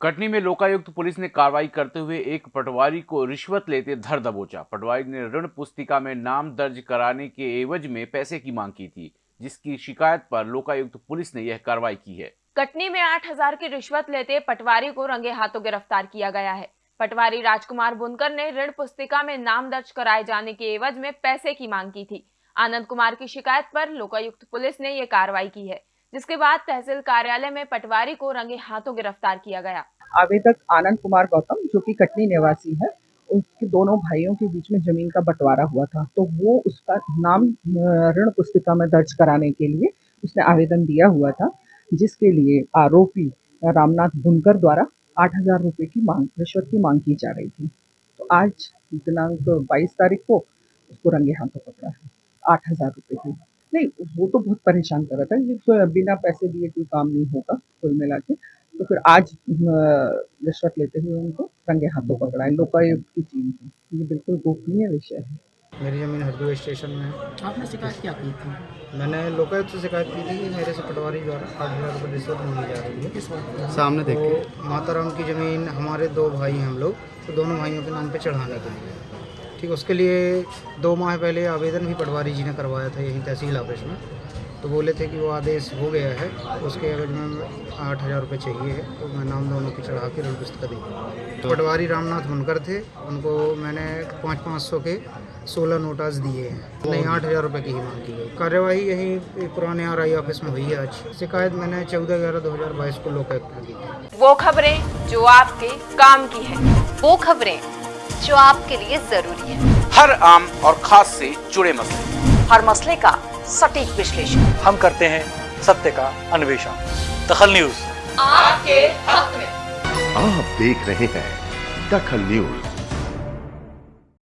कटनी में लोकायुक्त पुलिस ने कार्रवाई करते हुए एक पटवारी को रिश्वत लेते धर दबोचा। पटवारी ने ऋण पुस्तिका में नाम दर्ज कराने के एवज में पैसे की मांग की थी, जिसकी शिकायत पर लोकायुक्त पुलिस ने यह कार्रवाई की है। कटनी में 8000 की रिश्वत लेते पटवारी को रंगे हाथों गिरफ़्तार किया गया है। पटवारी राजकुमार बुनकर ने ऋण पुस्तिका में नाम दर्ज कराए जाने के एवज में पैसे की मांग की थी। आनंद कुमार की शिकायत पर लोकायुक्त पुलिस ने यह कार्रवाई की है। जिसके बाद तहसील कार्यालय में पटवारी को रंगे हाथों गिरफ़्तार किया गया। आवेदक आनंद कुमार गौतम, जो कि कटनी निवासी है उसके दोनों भाइयों के बीच में ज़मीन का बंटवारा हुआ था। तो वो उसका नाम ऋण पुस्तिका में दर्ज कराने के लिए उसने आवेदन दिया हुआ था, जिसके लिए आरोपी रामनाथ बुनकर द्वारा आठ हज़ार रुपये की मांग, रिश्वत की मांग की जा रही थी। तो आज दिनांक बाईस तारीख को उसको रंगे हाथों पकड़ा है, आठ हज़ार रुपये की। नहीं वो तो बहुत परेशान कर रहा था। ये बिना पैसे दिए कोई काम नहीं होगा कुल मिला के। तो फिर आज रिश्वत लेते हुए उनको रंगे हाथों पकड़ा। है लोकायुक्त की टीम से ये बिल्कुल गोपनीय विषय है। मेरी ज़मीन हरदोई स्टेशन में है। आपने शिकायत क्या की थी? मैंने लोकायुक्त से शिकायत की थी कि मेरे से पटवारी द्वारा आठ हज़ार रुपये रिश्वत मांगी जा रही है। किस सामने देखिए। माताराम की ज़मीन हमारे दो भाई हैं हम लोग तो दोनों भाइयों के नाम पे चढ़ाने के लिए। ठीक उसके लिए दो माह पहले आवेदन भी पटवारी जी ने करवाया था यहीं तहसील ऑफ़िस में। तो बोले थे कि वो आदेश हो गया है उसके एवज में आठ हज़ार रुपये चाहिए है। तो मैं नाम दोनों की चढ़ा के ऋण पुस्तक दी। तो पटवारी रामनाथ मुनकर थे उनको मैंने पाँच पाँच सौ के सोलह नोटास दिए हैं। नहीं आठ हज़ार रुपये की ही मांग की गई। कार्यवाही यही पुराने आर आई ऑफ़िस में हुई है आज। शिकायत मैंने चौदह ग्यारह दो हज़ार बाईस को लोकायुक्त में की थी वो खबरें जो आपके काम की है वो खबरें जो आपके लिए ज़रूरी है। हर आम और खास से जुड़े मसले। हर मसले का सटीक विश्लेषण। हम करते हैं सत्य का अन्वेषण। दखल न्यूज़। आपके हक में। आप देख रहे हैं दखल न्यूज़।